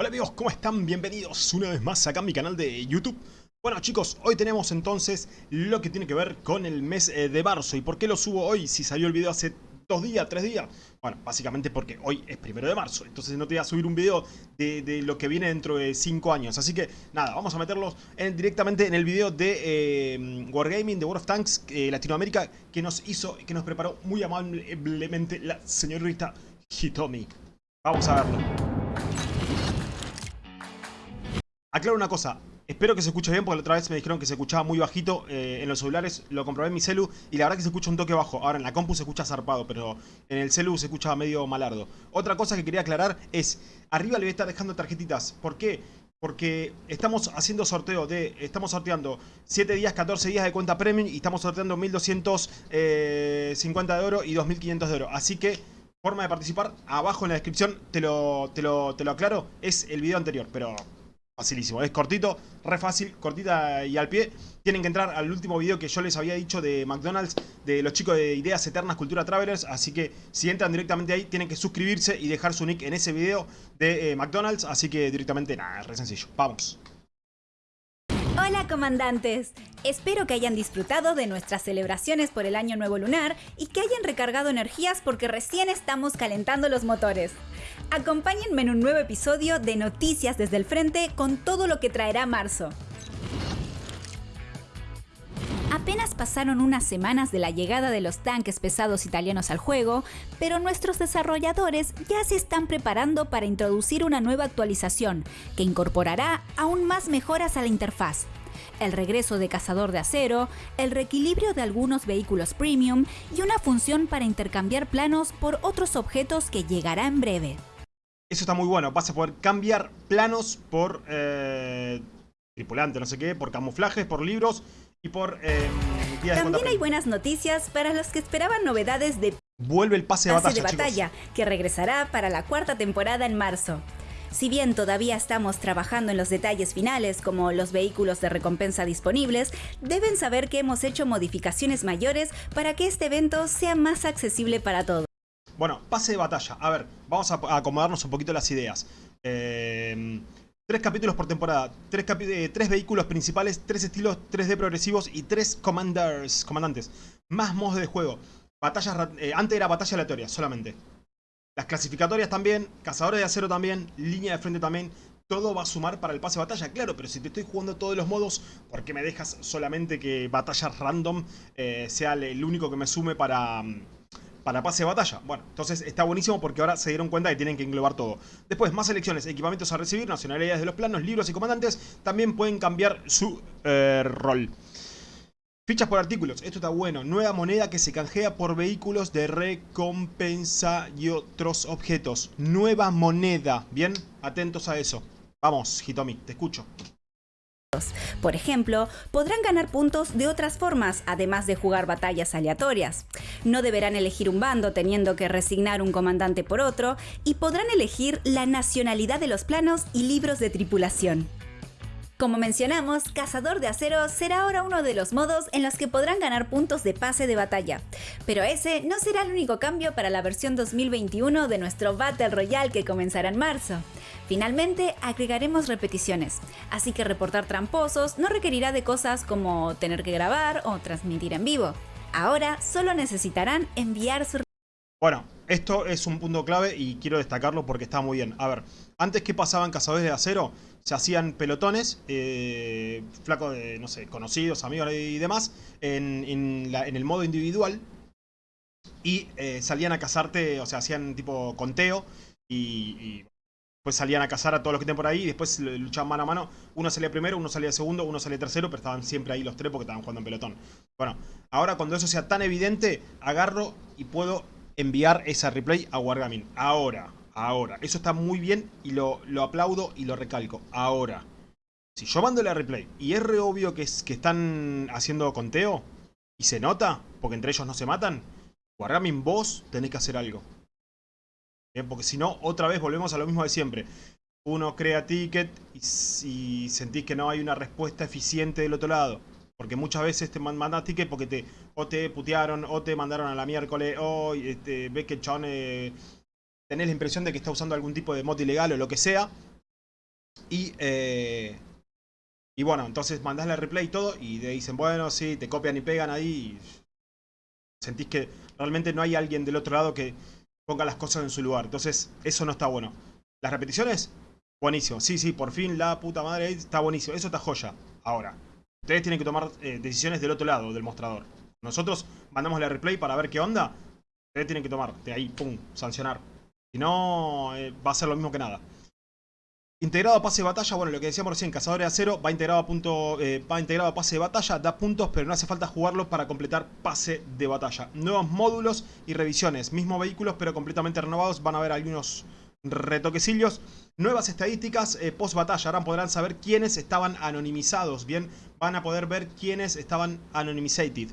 Hola amigos, ¿cómo están? Bienvenidos una vez más acá a mi canal de YouTube. Bueno chicos, hoy tenemos entonces lo que tiene que ver con el mes eh, de marzo. ¿Y por qué lo subo hoy si salió el video hace dos días, tres días? Bueno, básicamente porque hoy es primero de marzo. Entonces no te voy a subir un video de, lo que viene dentro de cinco años. Así que nada, vamos a meterlos directamente en el video de eh, Wargaming, de World of Tanks eh, Latinoamérica, que nos hizo, que nos preparó muy amablemente la señorita Hitomi. Vamos a verlo. Aclaro una cosa, espero que se escuche bien porque la otra vez me dijeron que se escuchaba muy bajito eh, en los celulares, lo comprobé en mi celu y la verdad que se escucha un toque bajo. Ahora en la compu se escucha zarpado, pero en el celu se escucha medio malardo. Otra cosa que quería aclarar es, arriba le voy a estar dejando tarjetitas. ¿Por qué? Porque estamos haciendo sorteo de, estamos sorteando 7 días, 14 días de cuenta premium y estamos sorteando 1250 eh, de oro y 2500 de oro. Así que, forma de participar, abajo en la descripción te lo, te lo, te lo aclaro, es el video anterior, pero Facilísimo, es cortito, re fácil, cortita y al pie. Tienen que entrar al último video que yo les había dicho de McDonald's, de los chicos de Ideas Eternas Cultura Travelers. Así que si entran directamente ahí, tienen que suscribirse y dejar su nick en ese video de eh, McDonald's. Así que directamente, nada, re sencillo. Vamos. Hola comandantes, espero que hayan disfrutado de nuestras celebraciones por el Año Nuevo Lunar y que hayan recargado energías porque recién estamos calentando los motores. Acompáñenme en un nuevo episodio de Noticias desde el Frente con todo lo que traerá marzo. Apenas pasaron unas semanas de la llegada de los tanques pesados italianos al juego, pero nuestros desarrolladores ya se están preparando para introducir una nueva actualización que incorporará aún más mejoras a la interfaz, el regreso de cazador de acero, el reequilibrio de algunos vehículos premium y una función para intercambiar planos por otros objetos que llegará en breve. Eso está muy bueno, vas a poder cambiar planos por eh, tripulante, no sé qué, por camuflajes, por libros y por eh, También hay buenas noticias para los que esperaban novedades de Vuelve el pase de batalla, de batalla que regresará para la cuarta temporada en marzo. Si bien todavía estamos trabajando en los detalles finales como los vehículos de recompensa disponibles, deben saber que hemos hecho modificaciones mayores para que este evento sea más accesible para todos. Bueno, pase de batalla. A ver, vamos a acomodarnos un poquito las ideas. Eh, tres capítulos por temporada, tres, eh, tres, vehículos principales, tres estilos 3D progresivos y tres commanders, comandantes. Más modos de juego. Batallas, eh, antes era batalla aleatoria solamente. Las clasificatorias también, cazadores de acero también, línea de frente también. Todo va a sumar para el pase de batalla, claro, pero si te estoy jugando todos los modos, ¿por qué me dejas solamente que batallas random eh, sea el único que me sume para, para pase de batalla? Bueno, entonces está buenísimo porque ahora se dieron cuenta que tienen que englobar todo. Después, más selecciones, equipamientos a recibir, nacionalidades de los planos, libros y comandantes, también pueden cambiar su eh, rol. Fichas por artículos, esto está bueno. Nueva moneda que se canjea por vehículos de recompensa y otros objetos. Nueva moneda, ¿bien? Atentos a eso. Vamos, Hitomi, te escucho. Por ejemplo, podrán ganar puntos de otras formas, además de jugar batallas aleatorias. No deberán elegir un bando teniendo que resignar un comandante por otro, y podrán elegir la nacionalidad de los planos y libros de tripulación. Como mencionamos, Cazador de Acero será ahora uno de los modos en los que podrán ganar puntos de pase de batalla. Pero ese no será el único cambio para la versión 2021 de nuestro Battle Royale que comenzará en marzo. Finalmente, agregaremos repeticiones, así que reportar tramposos no requerirá de cosas como tener que grabar o transmitir en vivo. Ahora solo necesitarán enviar su... Bueno, esto es un punto clave y quiero destacarlo porque está muy bien. A ver, antes que pasaban Cazadores de Acero, se hacían pelotones, eh, flacos de, no sé, conocidos, amigos y demás, en, el modo individual. Y eh, salían a cazarte, o sea, hacían tipo conteo y, pues salían a cazar a todos los que estén por ahí y después luchaban mano a mano. Uno salía primero, uno salía segundo, uno salía tercero, pero estaban siempre ahí los tres porque estaban jugando en pelotón. Bueno, ahora cuando eso sea tan evidente, agarro y puedo enviar esa replay a Wargaming. Ahora, Ahora, eso está muy bien y lo, aplaudo y lo recalco. Ahora, si yo mando la replay y es re obvio que, es, que están haciendo conteo y se nota, porque entre ellos no se matan, Wargaming vos tenés que hacer algo. Porque si no, otra vez volvemos a lo mismo de siempre. Uno crea ticket y, y sentís que no hay una respuesta eficiente del otro lado. Porque muchas veces te mandan ticket porque te o te putearon o te mandaron a la miércoles o este, ves que el chabón eh, tenés la impresión de que está usando algún tipo de mod ilegal o lo que sea, Y, eh, y bueno, entonces mandás la replay y todo y te dicen, bueno, sí, te copian y pegan ahí. Y sentís que realmente no hay alguien del otro lado que ponga las cosas en su lugar. Entonces, eso no está bueno. Las repeticiones, buenísimo. Sí, sí, por fin la puta madre está buenísimo. Eso está joya. Ahora, ustedes tienen que tomar eh, decisiones del otro lado del mostrador. Nosotros mandamos la replay para ver qué onda. Ustedes tienen que tomar, de ahí, pum, sancionar. Si no, eh, va a ser lo mismo que nada. Integrado a pase de batalla, bueno, lo que decíamos recién, Cazadores de Acero va integrado a, punto, eh, va integrado a pase de batalla, da puntos, pero no hace falta jugarlo para completar pase de batalla. Nuevos módulos y revisiones, mismos vehículos, pero completamente renovados, van a haber algunos retoquecillos. Nuevas estadísticas eh, post batalla, ahora podrán saber quiénes estaban anonimizados, bien, van a poder ver quiénes estaban anonimizated.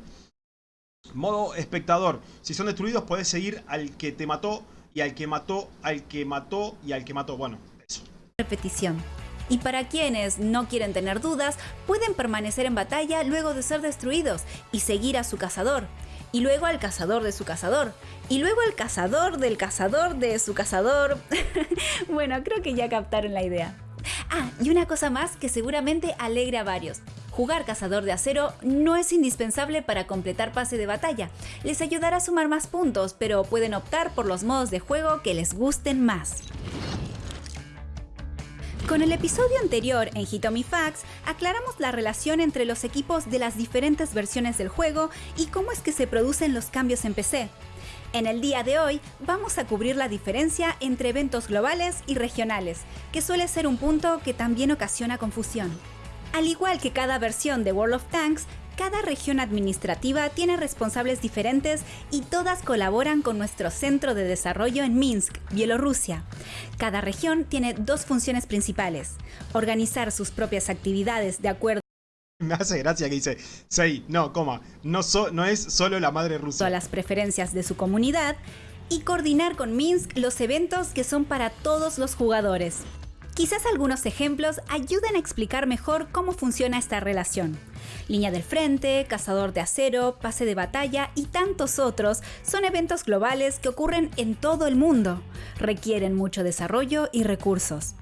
Modo espectador, si son destruidos puedes seguir al que te mató y al que mató, al que mató y al que mató, bueno, repetición. Y para quienes no quieren tener dudas, pueden permanecer en batalla luego de ser destruidos y seguir a su cazador. Y luego al cazador de su cazador. Y luego al cazador del cazador de su cazador. bueno, creo que ya captaron la idea. Ah, y una cosa más que seguramente alegre a varios. Jugar Cazador de Acero no es indispensable para completar pase de batalla. Les ayudará a sumar más puntos, pero pueden optar por los modos de juego que les gusten más. Con el episodio anterior en Hitomi Facts, aclaramos la relación entre los equipos de las diferentes versiones del juego y cómo es que se producen los cambios en PC. En el día de hoy vamos a cubrir la diferencia entre eventos globales y regionales, que suele ser un punto que también ocasiona confusión. Al igual que cada versión de World of Tanks, cada región administrativa tiene responsables diferentes y todas colaboran con nuestro centro de desarrollo en Minsk, Bielorrusia. Cada región tiene dos funciones principales. Organizar sus propias actividades de acuerdo me hace gracia que dice, sí, no, coma, no, no es solo la madre rusa. A las preferencias de su comunidad y coordinar con Minsk los eventos que son para todos los jugadores. Quizás algunos ejemplos ayuden a explicar mejor cómo funciona esta relación. Línea del Frente, Cazador de Acero, Pase de Batalla y tantos otros son eventos globales que ocurren en todo el mundo. Requieren mucho desarrollo y recursos.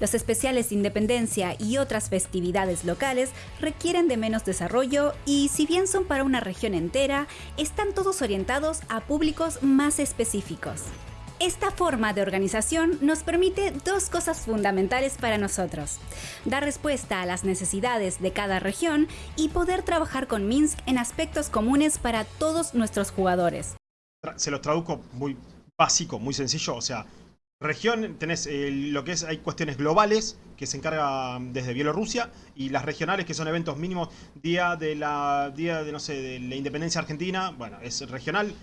Los especiales de independencia y otras festividades locales requieren de menos desarrollo y si bien son para una región entera, están todos orientados a públicos más específicos. Esta forma de organización nos permite dos cosas fundamentales para nosotros. Dar respuesta a las necesidades de cada región y poder trabajar con Minsk en aspectos comunes para todos nuestros jugadores. Se los traduzco muy básico, muy sencillo, o sea, región, tenés eh, lo que es, hay cuestiones globales que se encarga desde Bielorrusia y las regionales que son eventos mínimos, día de la, día de, no sé, de la independencia argentina, bueno, es regional,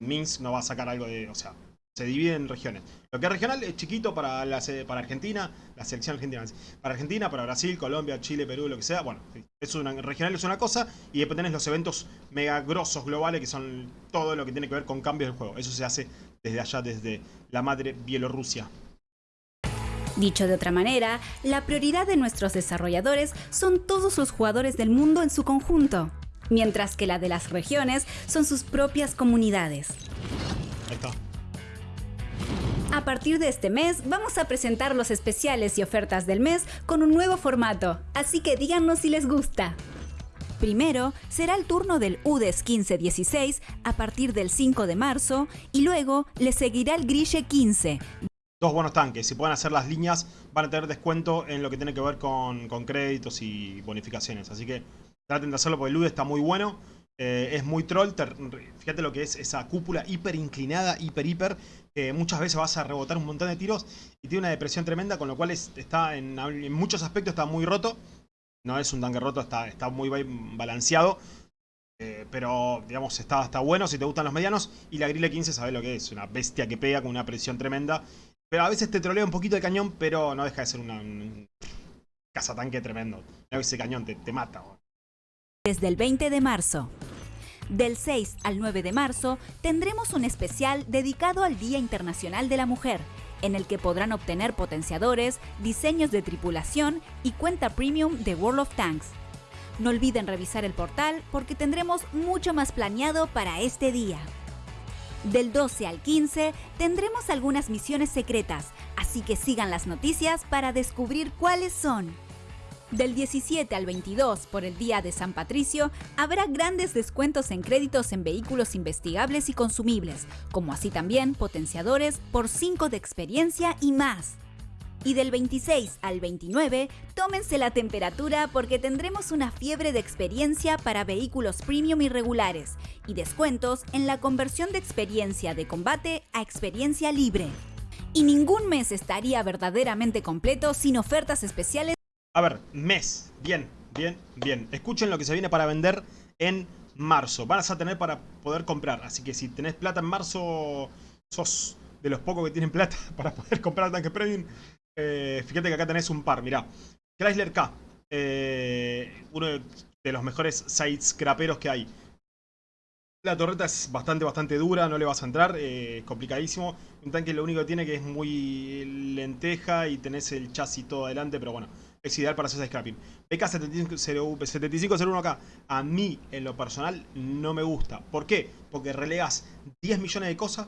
Minsk no va a sacar algo de, o sea, se divide en regiones. Lo que es regional es chiquito para, la, para Argentina, la selección argentina. Para Argentina, para Brasil, Colombia, Chile, Perú, lo que sea. Bueno, es una, regional es una cosa y después tenés los eventos mega grosos globales que son todo lo que tiene que ver con cambios del juego. Eso se hace desde allá, desde la madre Bielorrusia. Dicho de otra manera, la prioridad de nuestros desarrolladores son todos los jugadores del mundo en su conjunto, mientras que la de las regiones son sus propias comunidades. Ahí está. A partir de este mes vamos a presentar los especiales y ofertas del mes con un nuevo formato, así que díganos si les gusta. Primero será el turno del UDES 1516 a partir del 5 de marzo y luego le seguirá el Grille 15. Dos buenos tanques, si pueden hacer las líneas van a tener descuento en lo que tiene que ver con, créditos y bonificaciones, así que traten de hacerlo porque el UDES está muy bueno. Eh, es muy troll, fíjate lo que es esa cúpula hiper inclinada, hiper hiper, muchas veces vas a rebotar un montón de tiros y tiene una depresión tremenda, con lo cual está en, muchos aspectos está muy roto. No es un tanque roto, está, está muy balanceado. Eh, pero, digamos, está, está bueno si te gustan los medianos. Y la Grille 15 sabes lo que es, una bestia que pega con una presión tremenda. Pero a veces te trolea un poquito de cañón, pero no deja de ser una, un cazatanque tremendo. Ese cañón te, te mata. Desde el 20 de marzo. Del 6 al 9 de marzo tendremos un especial dedicado al Día Internacional de la Mujer, en el que podrán obtener potenciadores, diseños de tripulación y cuenta premium de World of Tanks. No olviden revisar el portal porque tendremos mucho más planeado para este día. Del 12 al 15 tendremos algunas misiones secretas, así que sigan las noticias para descubrir cuáles son. Del 17 al 22, por el Día de San Patricio, habrá grandes descuentos en créditos en vehículos investigables y consumibles, como así también potenciadores por 5 de experiencia y más. Y del 26 al 29, tómense la temperatura porque tendremos una fiebre de experiencia para vehículos premium y regulares, y descuentos en la conversión de experiencia de combate a experiencia libre. Y ningún mes estaría verdaderamente completo sin ofertas especiales A ver, mes. Bien, bien, bien. Escuchen lo que se viene para vender en marzo. Vas a tener para poder comprar. Así que si tenés plata en marzo, sos de los pocos que tienen plata para poder comprar tanque premium. Eh, fíjate que acá tenés un par, mirá. Chrysler K. eh, uno de, los mejores sites craperos que hay. La torreta es bastante, bastante dura, no le vas a entrar, eh, complicadísimo. Un tanque lo único que tiene que es muy lenteja y tenés el chasis todo adelante, pero bueno, es ideal para hacer scrapping. PK7501K, a mí en lo personal no me gusta. ¿Por qué? Porque relegas 10 millones de cosas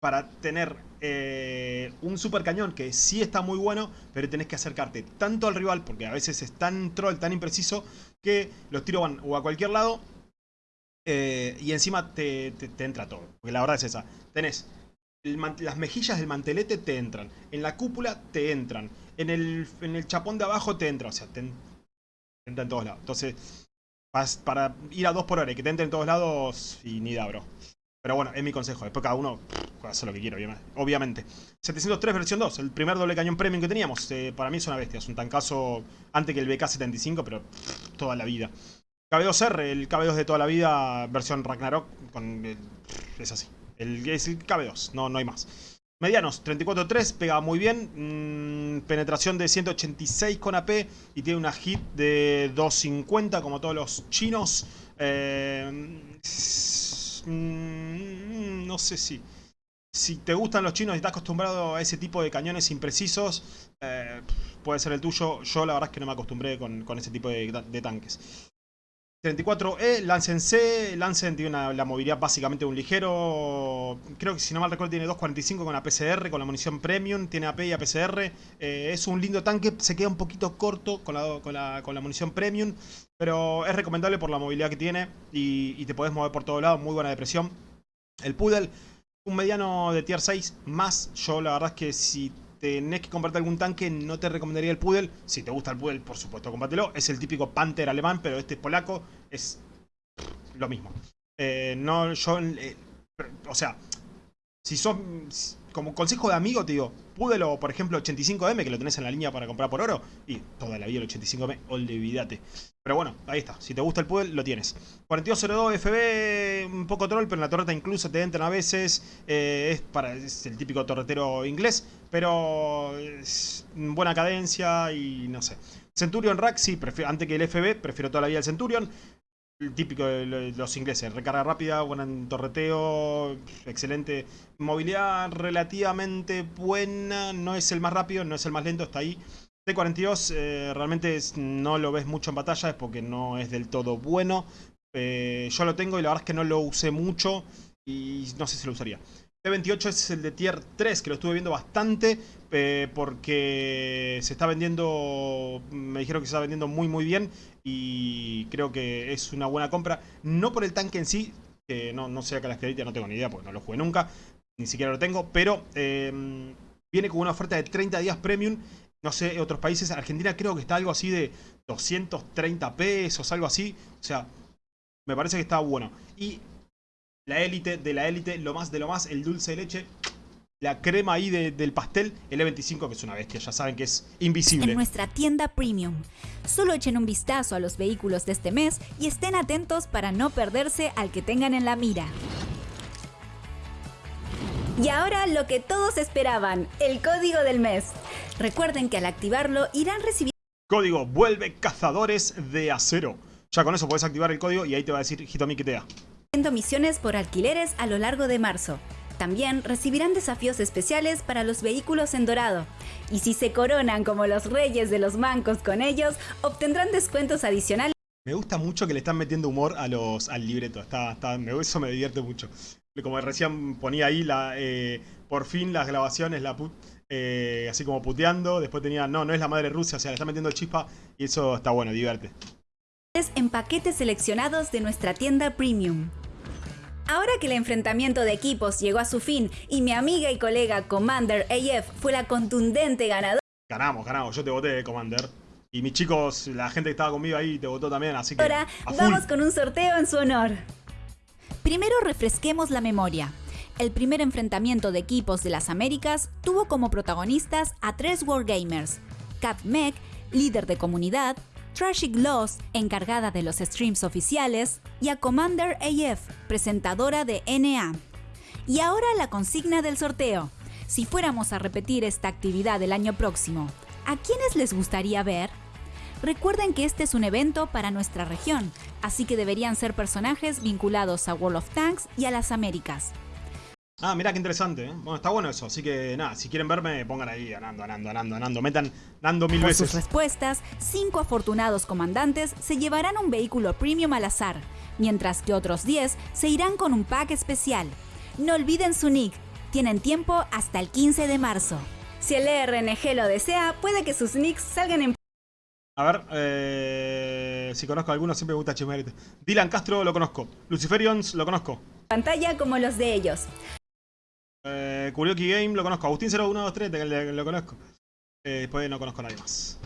para tener eh, un super cañón que sí está muy bueno, pero tenés que acercarte tanto al rival, porque a veces es tan troll, tan impreciso, que los tiros van o a cualquier lado eh, y encima te, te- te entra todo. Porque la verdad es esa. Tenés las mejillas del mantelete te entran. En la cúpula te entran. En el, en el chapón de abajo te entra. O sea, te, en- te entra en todos lados. Entonces, para ir a dos por hora y que te entre en todos lados, y ni da, bro. Pero bueno, es mi consejo. Después cada uno puede hacer lo que quiera, obviamente. obviamente. 703 versión 2, el primer doble cañón premium que teníamos. Eh, para mí es una bestia. Es un tancazo antes que el BK75, pero pff, toda la vida. KB2R, el KB2 de toda la vida, versión Ragnarok, el- es así. El, es el KB2, no, no hay más. Medianos, 34.3, pega muy bien. mm, penetración de 186 con AP y tiene una hit de 250 como todos los chinos. Eh, mm, no sé si... Si te gustan los chinos y estás acostumbrado a ese tipo de cañones imprecisos, eh, puede ser el tuyo. Yo la verdad es que no me acostumbré con, con ese tipo de tanques. 34E, Lancen C, Lancen tiene una- la movilidad básicamente de un ligero, creo que si no mal recuerdo tiene 2.45 con APCR, con la munición premium, tiene AP y APCR, eh, es un lindo tanque, se queda un poquito corto con la, con la, con la munición premium, pero es recomendable por la movilidad que tiene y, y te podés mover por todos lados, muy buena depresión. El Poodle, un mediano de tier 6 más, yo la verdad es que si tenés que comprarte algún tanque, no te recomendaría el Poodle. Si te gusta el Poodle, por supuesto, compártelo. Es el típico Panther alemán, pero este es polaco. Es lo mismo. Eh, no, yo... eh, o sea, si sos... Como consejo de amigo te digo, o por ejemplo 85M, que lo tenés en la línea para comprar por oro. Y toda la vida el 85M, olvídate. Pero bueno, ahí está. Si te gusta el Poodle, lo tienes. 4202 FB, un poco troll, pero en la torreta incluso te entran a veces. eh, es, para, es el típico torretero inglés, pero buena cadencia y no sé. Centurion Rack, sí, antes que el FB, prefiero toda la vida el Centurion. El típico de lo- los ingleses, recarga rápida, buen torreteo, excelente movilidad relativamente buena, no es el más rápido, no es el más lento, está ahí. T42 eh, realmente no lo ves mucho en batalla, es porque no es del todo bueno. Eh, yo lo tengo y la verdad es que no lo usé mucho y no sé si lo usaría. T28 es el de tier 3, que lo estuve viendo bastante porque se está vendiendo, me dijeron que se está vendiendo muy muy bien y creo que es una buena compra. No por el tanque en sí, que no, no sé acá las características, no tengo ni idea porque no lo jugué nunca, ni siquiera lo tengo, pero eh, viene con una oferta de 30 días premium. No sé, otros países, Argentina creo que está algo así de 230 pesos, algo así. O sea, me parece que está bueno. Y la élite de la élite, lo más de lo más, el dulce de leche, la crema ahí de- del pastel, el E25, que es una bestia, ya saben que es en invisible. nuestra tienda premium. Solo echen un vistazo a los vehículos de este mes y estén atentos para no perderse al que tengan en la mira. Y ahora lo que todos esperaban, el código del mes. Recuerden que al activarlo irán recibiendo Código vuelve cazadores de acero. Ya con eso puedes activar el código y ahí te va a decir Hitomi que te da. Misiones por alquileres a lo largo de marzo. También recibirán desafíos especiales para los vehículos en dorado. Y si se coronan como los reyes de los mancos con ellos, obtendrán descuentos adicionales Me gusta mucho que le están metiendo humor a los, al libreto. Está, está, me, eso me divierte mucho. como recién ponía ahí, la, eh, por fin las grabaciones, la put, eh, así como puteando. Después tenía, no, no es la madre Rusia, o sea, le está metiendo chispa. Y eso está bueno, divierte. En paquetes seleccionados de nuestra tienda premium. Ahora que el enfrentamiento de equipos llegó a su fin y mi amiga y colega Commander AF fue la contundente ganadora. Ganamos, ganamos. Yo te voté, Commander. Y mis chicos, la gente que estaba conmigo ahí te votó también, así que. Ahora vamos con un sorteo en su honor. Primero refresquemos la memoria. El primer enfrentamiento de equipos de las Américas tuvo como protagonistas a tres Wargamers: Cat Mech, líder de comunidad, Trashy Gloss, encargada de los streams oficiales, y a Commander AF, presentadora de NA. Y ahora la consigna del sorteo. Si fuéramos a repetir esta actividad el año próximo, ¿a quiénes les gustaría ver? Recuerden que este es un evento para nuestra región, así que deberían ser personajes vinculados a World of Tanks y a las Américas. Ah, mira qué interesante, ¿eh? Bueno, está bueno eso, así que nada, si quieren verme, pongan ahí Anando, Anando, Anando, Anando, metan Nando mil Por veces. sus respuestas, cinco afortunados comandantes se llevarán un vehículo premium al azar, mientras que otros 10 se irán con un pack especial. No olviden su nick, tienen tiempo hasta el 15 de marzo. Si el E RNG lo desea, puede que sus nicks salgan en A ver, eh, si conozco a alguno, siempre me gusta chismear. Dylan Castro lo conozco. Luciferions lo conozco. pantalla como los de ellos. Eh, Kurioki Game lo conozco. Agustín 0123 lo, lo conozco. Eh, después no conozco a nadie más.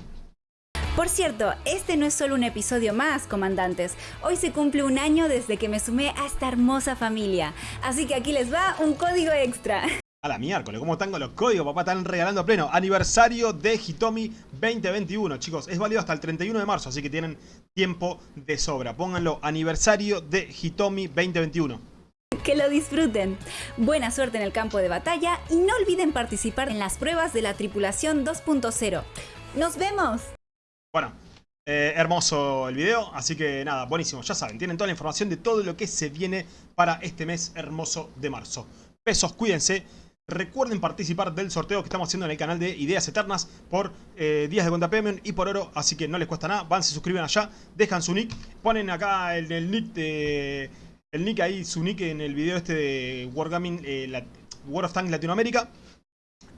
Por cierto, este no es solo un episodio más, comandantes. Hoy se cumple un año desde que me sumé a esta hermosa familia. Así que aquí les va un código extra. A la miércoles, ¿cómo están con los códigos? Papá, están regalando a pleno. Aniversario de Hitomi 2021, chicos. Es válido hasta el 31 de marzo, así que tienen tiempo de sobra. Pónganlo, aniversario de Hitomi 2021. Que lo disfruten. Buena suerte en el campo de batalla y no olviden participar en las pruebas de la tripulación 2.0. ¡Nos vemos! Bueno, eh, hermoso el video, así que nada, buenísimo. Ya saben, tienen toda la información de todo lo que se viene para este mes hermoso de marzo. Besos, cuídense. Recuerden participar del sorteo que estamos haciendo en el canal de Ideas Eternas por eh, días de cuenta premium y por oro, así que no les cuesta nada. Van, se suscriben allá, dejan su nick, ponen acá el, el nick de... El nick ahí, su nick en el video este de Wargaming, eh, la- World of Tanks Latinoamérica.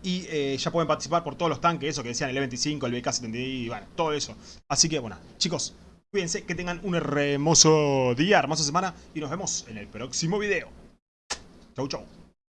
Y eh, ya pueden participar por todos los tanques, eso que decían, el E25, el BK-70 y bueno, todo eso. Así que bueno, chicos, cuídense, que tengan un hermoso día, hermosa semana y nos vemos en el próximo video. Chau, chau.